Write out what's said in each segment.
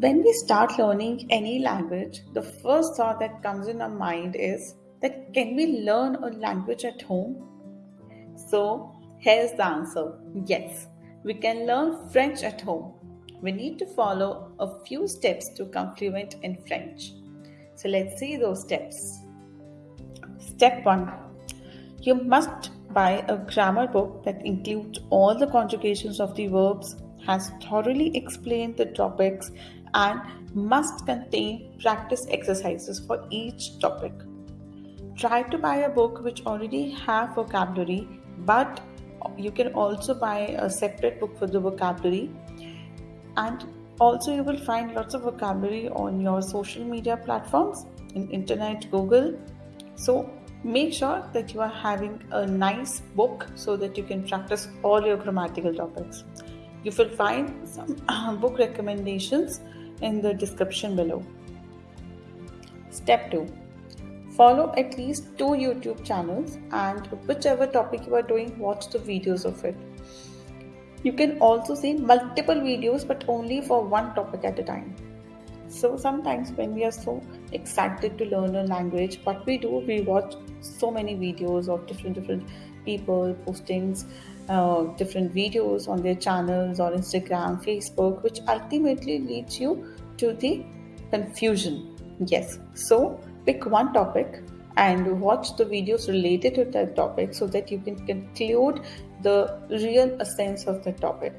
When we start learning any language, the first thought that comes in our mind is that can we learn a language at home? So, here's the answer yes, we can learn French at home. We need to follow a few steps to become fluent in French. So, let's see those steps. Step 1 You must buy a grammar book that includes all the conjugations of the verbs, has thoroughly explained the topics and must contain practice exercises for each topic. Try to buy a book which already have vocabulary, but you can also buy a separate book for the vocabulary. And also you will find lots of vocabulary on your social media platforms in internet, Google. So make sure that you are having a nice book so that you can practice all your grammatical topics. You will find some uh, book recommendations in the description below. Step 2 Follow at least two YouTube channels and whichever topic you are doing, watch the videos of it. You can also see multiple videos but only for one topic at a time. So sometimes when we are so excited to learn a language, what we do, we watch so many videos of different different people postings uh, different videos on their channels or Instagram, Facebook, which ultimately leads you to the confusion. Yes, so pick one topic and watch the videos related to that topic so that you can conclude the real essence of the topic.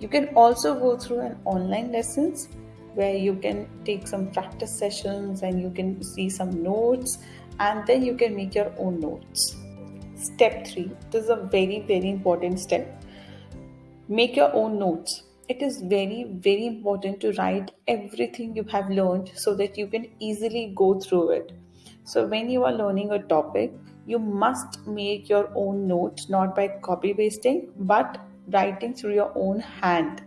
You can also go through an online lessons where you can take some practice sessions and you can see some notes and then you can make your own notes. Step 3 this is a very, very important step. Make your own notes. It is very, very important to write everything you have learned so that you can easily go through it. So, when you are learning a topic, you must make your own notes not by copy pasting but writing through your own hand.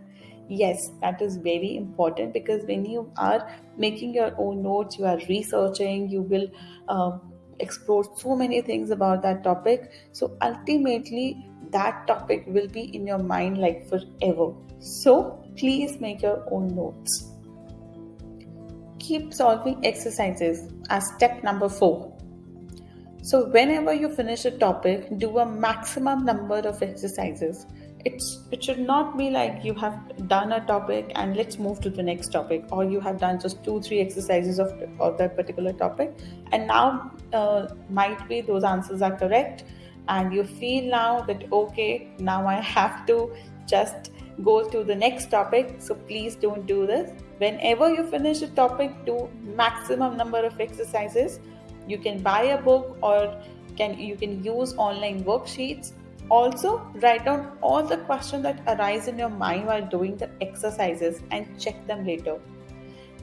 Yes that is very important because when you are making your own notes you are researching you will uh, explore so many things about that topic. So ultimately that topic will be in your mind like forever. So please make your own notes. Keep solving exercises as step number 4 so whenever you finish a topic do a maximum number of exercises. It's it should not be like you have done a topic and let's move to the next topic or you have done just two three exercises of, of that particular topic. And now uh, might be those answers are correct and you feel now that okay now i have to just go to the next topic. So please don't do this. Whenever you finish a topic do maximum number of exercises you can buy a book or can you can use online worksheets also, write down all the questions that arise in your mind while doing the exercises and check them later.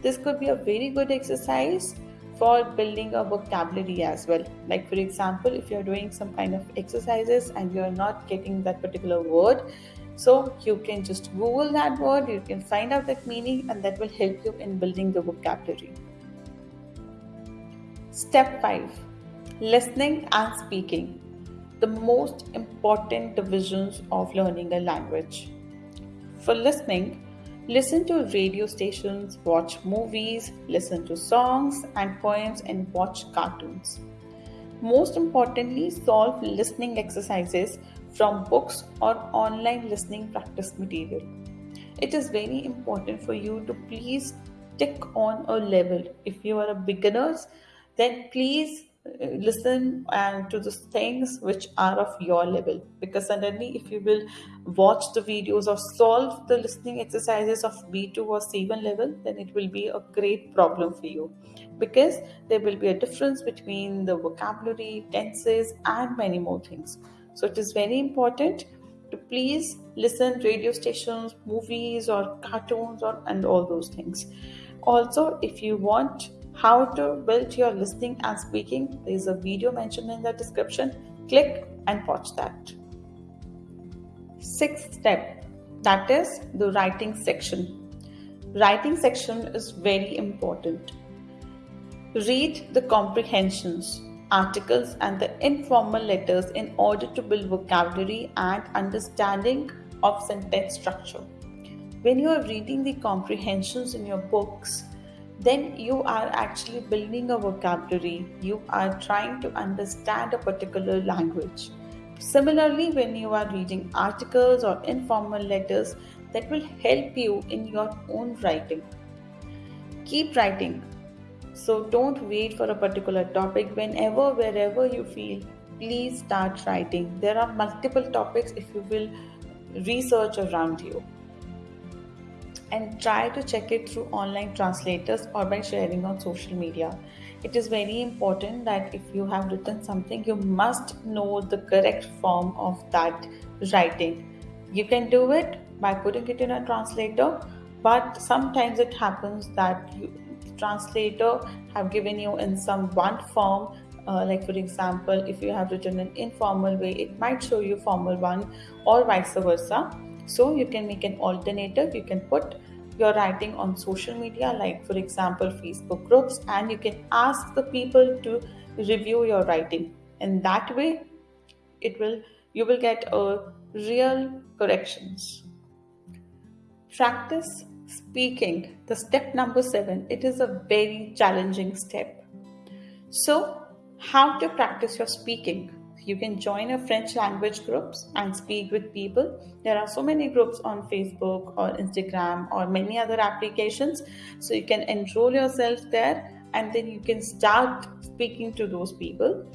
This could be a very good exercise for building a vocabulary as well. Like, for example, if you're doing some kind of exercises and you're not getting that particular word, so you can just Google that word, you can find out that meaning, and that will help you in building the vocabulary. Step 5 Listening and Speaking the most important divisions of learning a language. For listening, listen to radio stations, watch movies, listen to songs and poems, and watch cartoons. Most importantly, solve listening exercises from books or online listening practice material. It is very important for you to please stick on a level. If you are a beginner, then please uh, listen and to the things which are of your level. Because suddenly if you will watch the videos or solve the listening exercises of b2 or c1 level then it will be a great problem for you. Because there will be a difference between the vocabulary tenses and many more things. So it is very important to please listen radio stations movies or cartoons or and all those things. Also if you want how to build your listening and speaking. There is a video mentioned in the description. Click and watch that. Sixth step that is the writing section. Writing section is very important. Read the comprehensions, articles, and the informal letters in order to build vocabulary and understanding of sentence structure. When you are reading the comprehensions in your books, then you are actually building a vocabulary. You are trying to understand a particular language. Similarly, when you are reading articles or informal letters, that will help you in your own writing. Keep writing. So don't wait for a particular topic. Whenever, wherever you feel, please start writing. There are multiple topics if you will research around you and try to check it through online translators or by sharing on social media. It is very important that if you have written something, you must know the correct form of that writing. You can do it by putting it in a translator, but sometimes it happens that you, translator have given you in some one form uh, like for example if you have written an informal way it might show you formal one or vice versa so you can make an alternative. You can put your writing on social media like for example facebook groups and you can ask the people to review your writing. And that way it will you will get a real corrections. Practice speaking. The step number 7 it is a very challenging step. So how to practice your speaking you can join a french language groups and speak with people. There are so many groups on facebook or instagram or many other applications. So you can enroll yourself there and then you can start speaking to those people.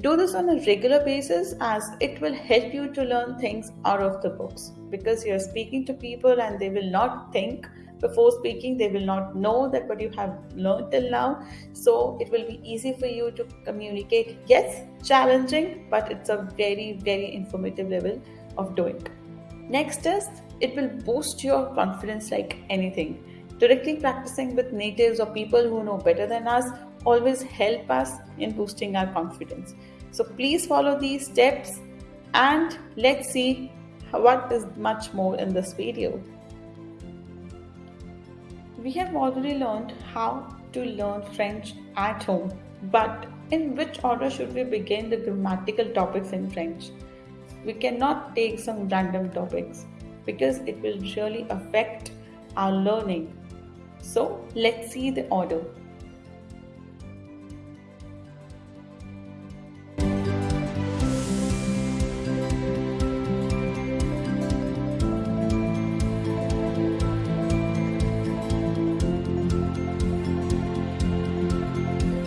Do this on a regular basis as it will help you to learn things out of the books because you're speaking to people and they will not think before speaking they will not know that what you have learned till now. So it will be easy for you to communicate. Yes challenging but it's a very very informative level of doing. Next is it will boost your confidence like anything. Directly practicing with natives or people who know better than us always help us in boosting our confidence. So please follow these steps and let's see what is much more in this video we have already learned how to learn French at home, but in which order should we begin the grammatical topics in French? We cannot take some random topics because it will really affect our learning. So let's see the order.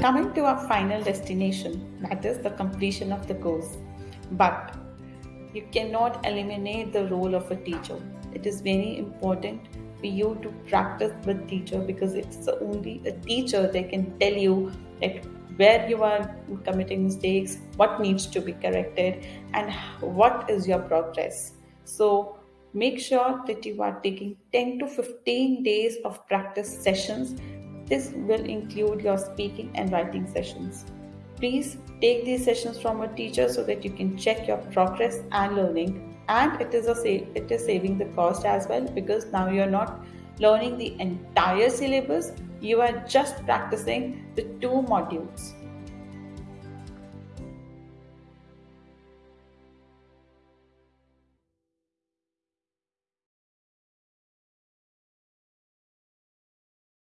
Coming to our final destination, that is the completion of the course. But you cannot eliminate the role of a teacher. It is very important for you to practice with teacher because it's only a teacher that can tell you that where you are committing mistakes, what needs to be corrected, and what is your progress. So make sure that you are taking 10 to 15 days of practice sessions this will include your speaking and writing sessions. Please take these sessions from a teacher so that you can check your progress and learning. And it is a save, it is saving the cost as well because now you're not learning the entire syllabus. You are just practicing the two modules.